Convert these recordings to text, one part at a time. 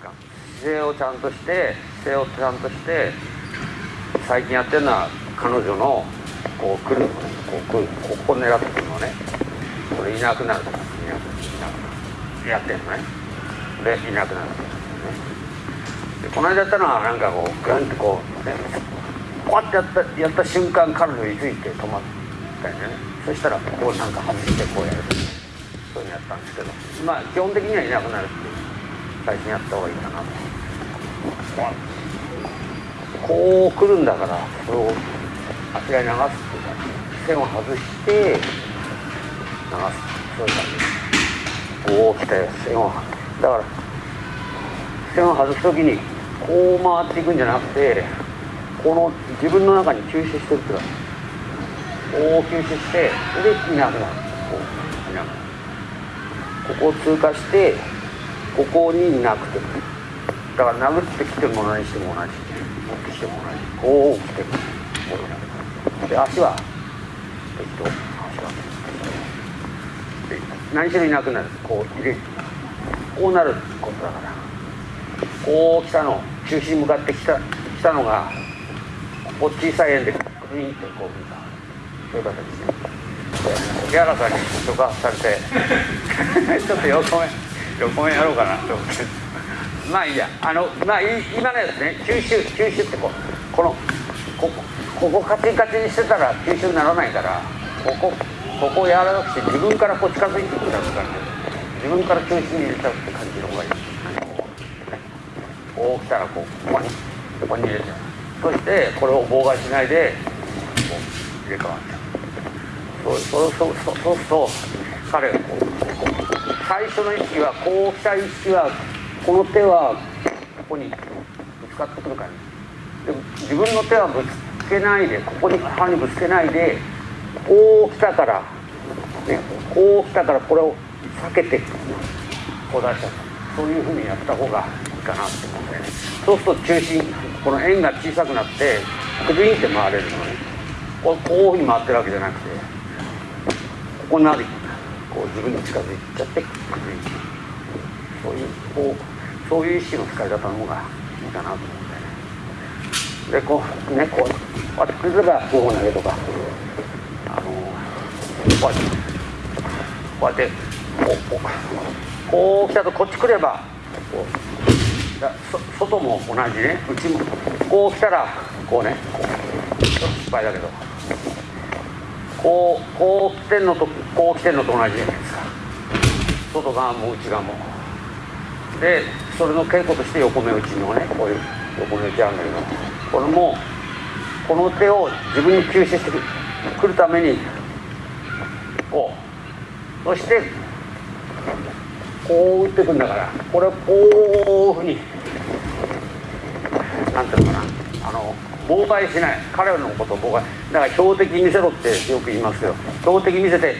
か姿勢をちゃんとして姿勢をちゃんとして最近やってるのは彼女のこう来るのねこう来るここ狙ってくるのね。これいなくなるいなくなるやってんのねでいなくなる、ね、でこの間やったのはなんかこうグンってこう、ね、こうやってやったやった瞬間彼女について止まったよね。そしたらこうなんか外してこうやる。そういうのやったんですけど。まあ基本的にはいなくなるっていう。最近やった方がいいかな。とこう来るんだからそれをあちらに流すっていうか線を外して流す。そういう感じ。こう来て線を。だから線を外す時にこう回っていくんじゃなくてこの自分の中に吸収してるっていうかこう吸収してでいなくなる。こういなくなるここを通過してここになくてだから殴ってきても何しても同じ。持ってきても同じこう来てもこうで足は適当足は何しろいなくなる。こう入れる。こうなることだから。こう来たの。中心に向かってきた来たのがここ小さい円でクリンってこう見た。そういう形で木原さんに触発されて。ちょっと横目横目やろうかなと思ってまあいいやあのまあ今のやつね吸収吸収ってこうこのここここカチンカチンにしてたら吸収にならないからここここを柔らかくて自分からこう近づいてくる感じ自分から中心に入れちゃうって感じの方がいいこう来たらこうここにここに入れちゃうそしてこれを妨害しないでこう入れ替わっちゃうそうそうそうそうすると彼がこう最初の意識はこう来た意識はこの手はここにぶつかってくる感じで自分の手はぶつけないでここに歯にぶつけないでこう来たから、ね、こう来たからこれを避けてこう出したそういうふうにやった方がいいかなって思うんだよね。そうすると中心この円が小さくなってクリンって回れるのね。ここういうふうに回ってるわけじゃなくてここになる。こう自分に近づいちゃってクリンそういうこうそういう意識の使い方の方がいいかなと思うんだよねでこうねこうこうやってくれれば5本投げとかあのこうやってこうやってこうこう来たとこっち来ればこうだ外も同じね内も。こう来たらこうねこうちょっと失敗だけど。こうこう来てんのとこう来てんのと同じじゃないですか。外側も内側も。でそれの稽古として横目打ちのねこういう横目打ちあるんだけどこれもこの手を自分に吸収してくるためにこうそしてこう打ってくんだからこれをこういうふうになんていうのかなあの妨害しない。彼らのことを妨害。だから標的見せろってよく言いますけど標的見せて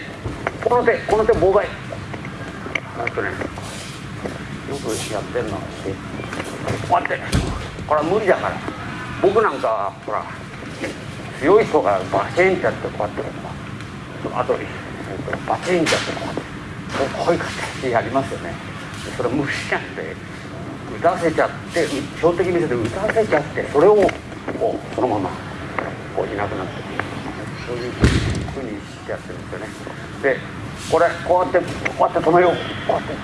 この手この手妨害。なんとねよくやってるのはしてこうやって。これは無理だから。僕なんかほら強い人がバチンってやってこうやって。あとバチンってやってこうやって。こういう形でやりますよね。それ無理なんで打たせちゃって標的見せて打たせちゃってそれをこうそのままこういなくなっていくそういうふうにしてやってるんですよね。でこれこうやってこうやって止めよう。こうやって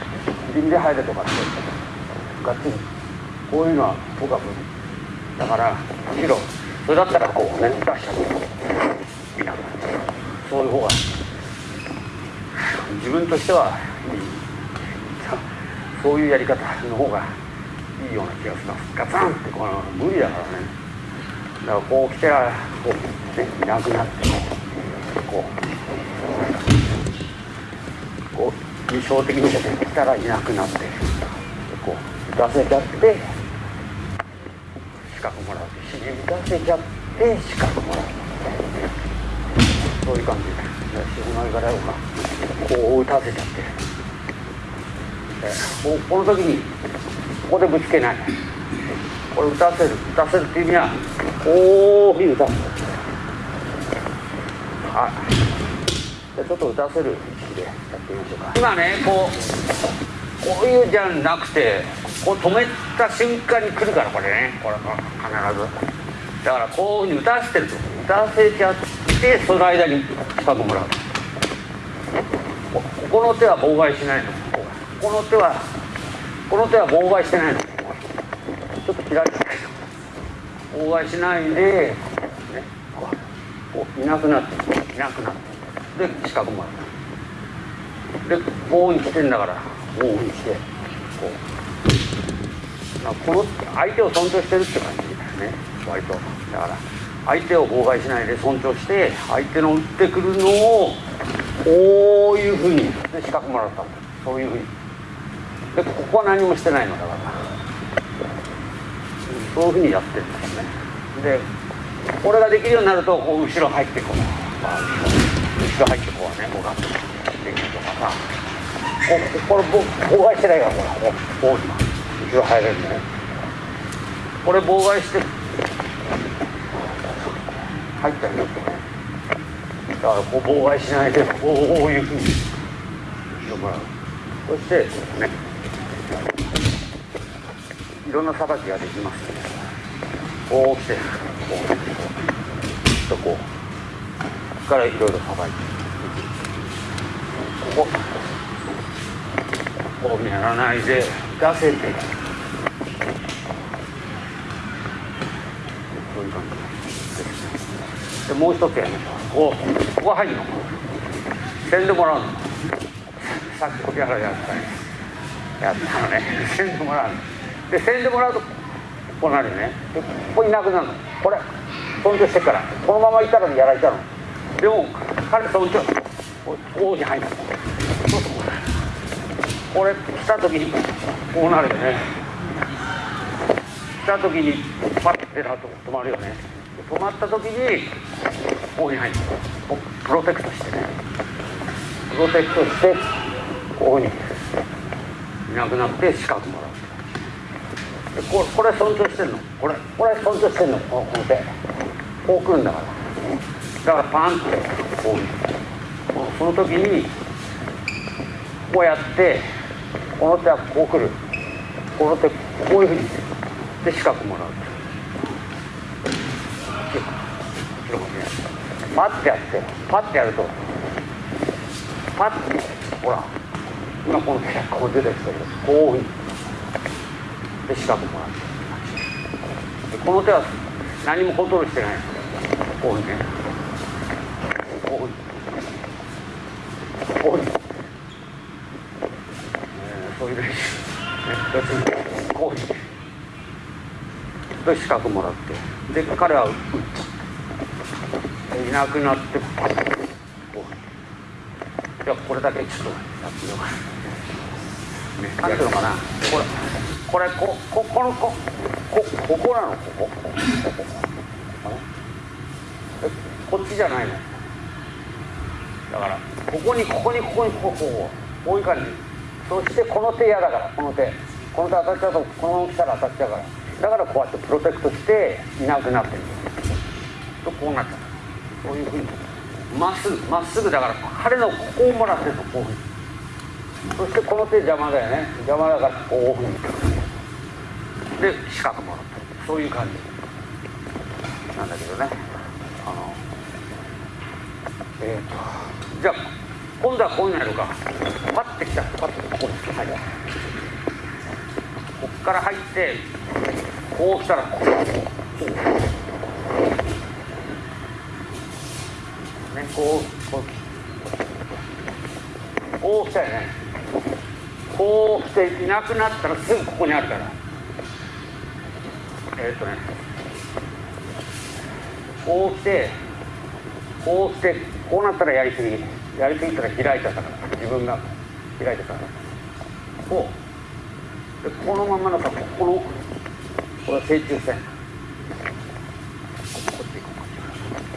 臨で入れとかって。ガッチリ。こういうのは僕は無理。だからむしろそれだったらこうね出しちゃういなくな。っちゃうそういう方が自分としてはいい。そういうやり方の方がいいような気がします。ガツンってこの無理だからね。だからこう来てらこうねいなくなってこうこう理想的に出てきたらいなくなってこう打たせちゃって資格もらうし打たせちゃって資格もらうそういう感じで。同じからかこう打たせちゃってここの時にここでぶつけないこれ打たせる打たせるっていう意味はこういうふうに打たせるはい。じゃちょっと打たせる意識でやってみましょうか。今ねこうこういうじゃなくてこう止めた瞬間に来るからこれね。これ必ず。だからこういうふうに打たせてると。打たせちゃってその間に近くもらう。ここの手は妨害しないの。この手はこの手は妨害してないの。ちょっと開いて妨害しないで、ね、こういなくなっていなくなって。で四角もあるでこうに来てんだからこうにしてこう。この相手を尊重してるって感じだよね。割と。だから相手を妨害しないで尊重して相手の打ってくるのをこういうふうにで四角もらったそういうふうに。でここは何もしてないの。だからそういうふうにやってるんですね。でこれができるようになるとこう後ろ入ってこう、まあ、後ろ入ってこうねこうガッとできるとかさ。ここれ妨害してないからほらこう後ろ入れるね。これ妨害して入ったりよってね。だからこう妨害しないでこういうふうに後ろもら。うそしてね。いろんなさばきができます。こう来てこうとこ。うからいろいろさばいてこ。ここ。うやらないで出せてそういう感じででもう一つやりましょうこ。うこ。こ入るのせんでもらうのさっきこやらやったやったのねせんでもらうのでせんでもらうとこうなるよね。でここいなくなるの。これ尊重してから。このままいたらやられたの。でも彼尊重王子入るそうそう。これ来た時にこうなるよね。来た時にパッてなると止まるよね。止まった時にこうに入る。プロテクトしてね。プロテクトしてこうに。いなくなって四角もらう。これこれ尊重してんの？これこれ尊重してんの？この手。こう来るんだから。だからパンってこうその時にこうやってこの手はこう来る。この手こういうふうにで四角もらう。パッてやってパッてやるとパッてほら今この手がこう出てきたけどこういうふうに。で四角もらって。この手は何もコントロールしてないこういうねこういうこういう、えー、そういう練習、こういうで四角もらってで彼は打ったいなくなってこうじゃこれだけちょっとやってみようかね、何ていうのかなこれこれこここのここここなのここ。こっちじゃないの？だからここにここにここにこここうこういう感じ。そしてこの手嫌だからこの手。この手当たっちゃうとこのまま来たら当たっちゃうから。だからこうやってプロテクトしていなくなってる。とこうなっちゃう。そういうふうに。まっすぐまっすぐだから彼のここをもらってるとこういうふうに。そしてこの手邪魔だよね。邪魔だからこういうふう。にで四角もらってそういう感じ。なんだけどね。あのえっ、ー、とじゃあ今度はこういうのやるか。パッてきた。パッてここに入るこっから入ってこう来たらこうこう。ねこうこう。こう来たよね。こう来ていなくなったらすぐここにあるから。えー、っとねこう来てこう来てこうなったらやりすぎ。やりすぎたら開いちゃったから自分が開いてたから。こう。でこのままのさここのこれは正中線。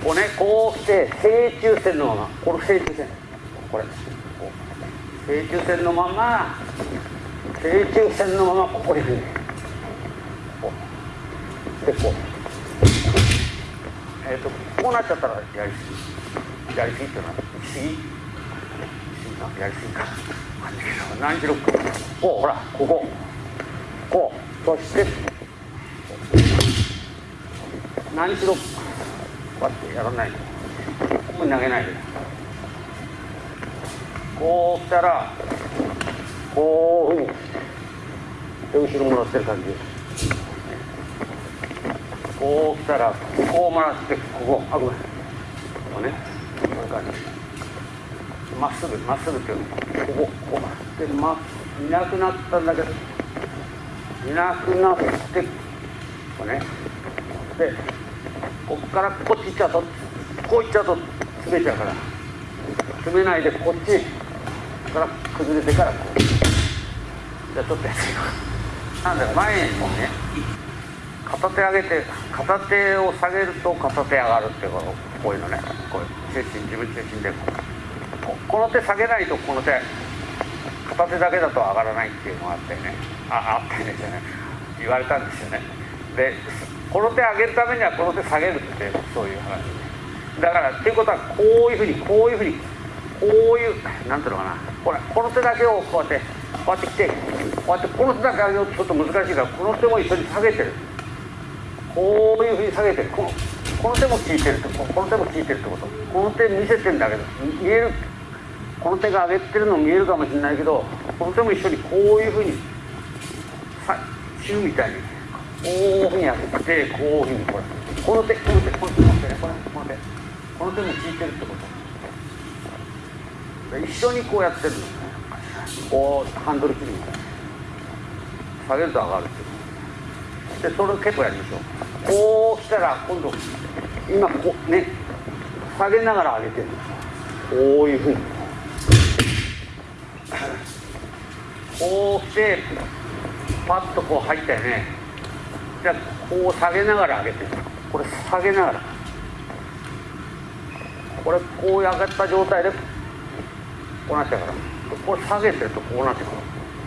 こうねこうして正中線のまま。この正中線。これ。正中線のまま正中線のままここにこうでこうえっ、ー、とこうなっちゃったらやりすぎやりすぎっていうのは行き過ぎやりすぎか何しろこうほらこここうそして何しろこうやってやらないここに投げないで。こう来たらこういうふうにで後ろもらってる感じこう来たらこうもらってここあごめん。こうね。こういう感じ。まっすぐまっすぐっていうの。こここうでまいなくなったんだけどいなくなってこうね。でこっからこっち行っちゃうとこう行っちゃうと詰めちゃうから。詰めないでこっち。から崩れてからこう。じゃあちょっとやってみようなんで前にもね片手上げて片手を下げると片手上がるっていうここういうのねこういう中心自分中心でこの手下げないとこの手片手だけだと上がらないっていうのがあってね。ああったんですよね言われたんですよね。でこの手上げるためにはこの手下げるってそういう話。だからっていうことはこういうふうにこういうふうにこういうなんていうのかな。ほらこの手だけをこうやってこうやってきてこうやってこの手だけ上げるとちょっと難しいからこの手も一緒に下げてる。こういうふうに下げてる。このこの手も効いてるってこの手も効いてるってこと。この手見せてんだけど見える。この手が上げてるの見えるかもしれないけどこの手も一緒にこういうふうにさシューみたいにこういうふうにやってこういうふうにこれこの手この手この手この手これこの手この手も効いてるってこと一緒にこうやってるの。こうハンドル切るみたいな。下げると上がるっていう。でそれを結構やりましょう。こう来たら今度今こうね下げながら上げてる。こういうふうに。こう来てパッとこう入ったよね。じゃあこう下げながら上げてる。これ下げながら。これこう上がった状態でこうなっちゃうから。これ下げてるとこうなってくる。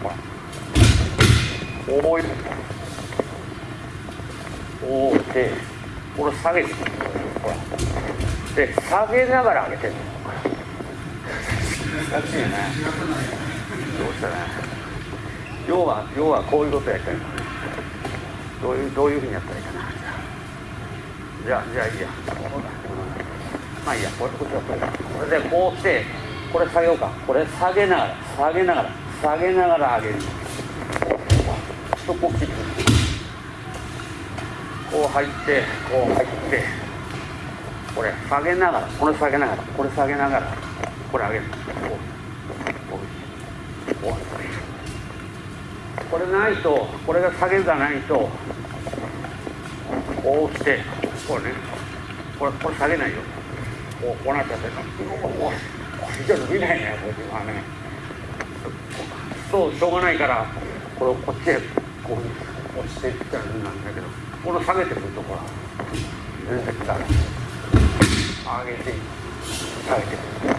ほらこういうこうしてこれ下げてるほらで下げながら上げてる難しいねどうしたね要は要はこういうことやりたいどういうどういうふうにやったらいいかな。じゃあじゃあいいや、まあいいや。これこっちはこれ。これでこうして。これ下げようか。これ下げながら下げながら下げながら上げる。とこう切ってこう入ってこう入ってこれ下げながらこれ下げながらこれ下げながらこれ上げる。これないとこれが下げがないとこうしてこれね。これこれ下げないよ。こうこうなっちゃってるの。じゃ伸びないねこれはねそうしょうがないからこれをこっちへこう押していったらなんだけどこの下げてくるところ全然ダメ上げて下げてくる。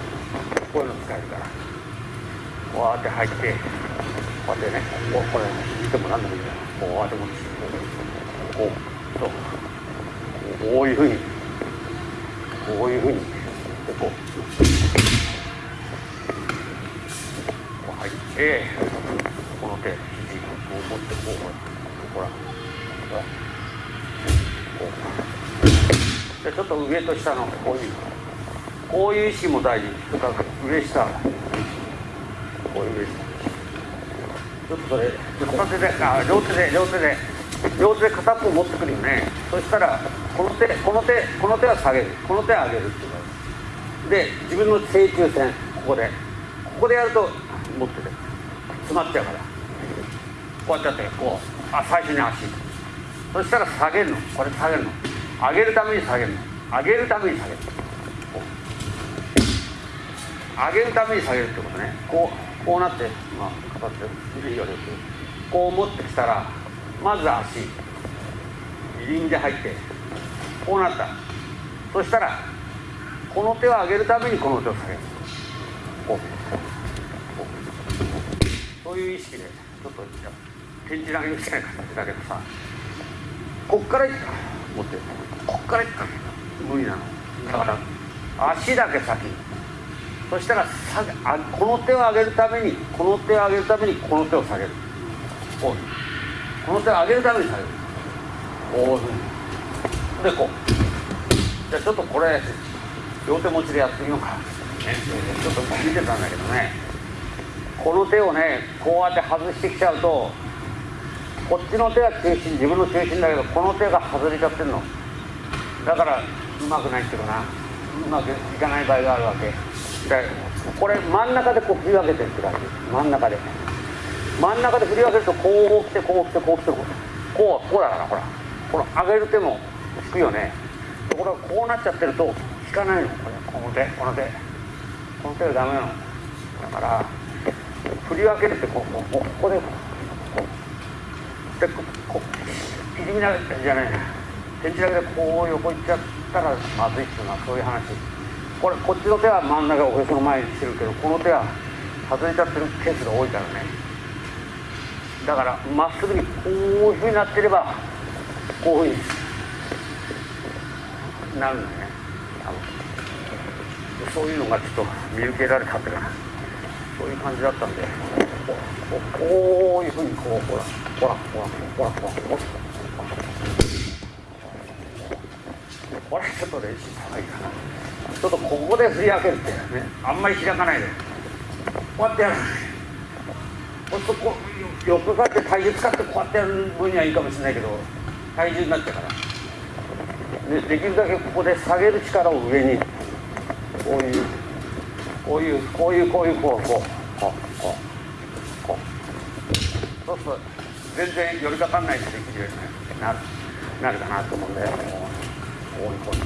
こういうの使えるから。こうやって入ってこうやってねこうこれ見てもなんでもいいからこうやって持ってこうそう。こういうふうにこういうふうにでこう。こう入ってこの手肘こう持ってこうほらほらこうでちょっと上と下のこういう。こういう意識も大事。とか上下。こういう上下。ちょっとそれ片手であ両手で両手で。両手で片っぽ持ってくるよね。そしたらこの手この手この手は下げる。この手は上げるっていうことで自分の正中線ここで。ここでやると持ってて。詰まっちゃうから。こうやってやってこうあ最初に足そしたら下げるの。これ下げるの。上げるために下げるの。上げるために下げる。上げるために下げるってことね。こうこうなってまあ形でいいよねこう持ってきたらまず足輪で入ってこうなった。そしたらこの手を上げるためにこの手を下げる。こう。こう。そういう意識でちょっとじゃあ天地投げみたいな形だけどさこっからいった持ってこっからいった無理なの。だから足だけ先。そしたら下げあこの手を上げるためにこの手を上げるためにこの手を下げる。こう。この手を上げるために下げる。こういうふうに。でこう。じゃあちょっとこれ両手持ちでやってみようか、ね、ちょっと見てたんだけどね。この手をねこうやって外してきちゃうとこっちの手が中心自分の中心だけどこの手が外れちゃってるの。だからうまくないっていうかな。うまくいかない場合があるわけ。でこれ真ん中でこう振り分けてるって感じ。真ん中で。真ん中で振り分けるとこう来てこう来てこう来てこうこう。こうだからほら。この上げる手も引くよね。ところがこうなっちゃってると引かないの。これこの手この手。この手がダメなの。だから振り分けるってこうこうここでこうでここういじみなじゃないな天地だけでこう横行っちゃったらまずいっていうのはそういう話。これこっちの手は真ん中おへその前にしてるけどこの手は外れちゃってるケースが多いからね。だからまっすぐにこういうふうになってればこういうふうになるんだね。そういうのがちょっと見受けられたっていうかそういう感じだったんでこうこういうふうにこうほらほらほらほらほらほらこれちょっと練習した方がいかなちょっとここで振り分けるってねあんまり開かないでこうやってやるほんとこう横かって体重使ってこうやってやる分にはいいかもしれないけど体重になっちゃうからでできるだけここで下げる力を上にこういうこういうこういうこういうこうこうこうこうこう。そうすると全然寄りかかんないでできるようになるなるかなと思うんでこうこういうこういう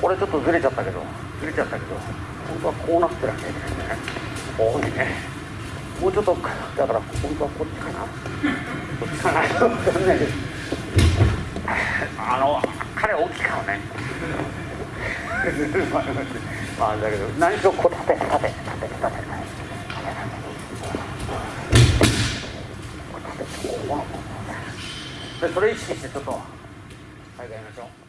これちょっとずれちゃったけどずれちゃったけど本当はこうなってなきゃいけないね。こういうね。もうちょっとだから本当はこっちかな。こっちかな。分かんないです。あの彼大きいからね。まあだけど何しろこう立て立て立て立て立てでそれ意識してちょっとはいやりましょう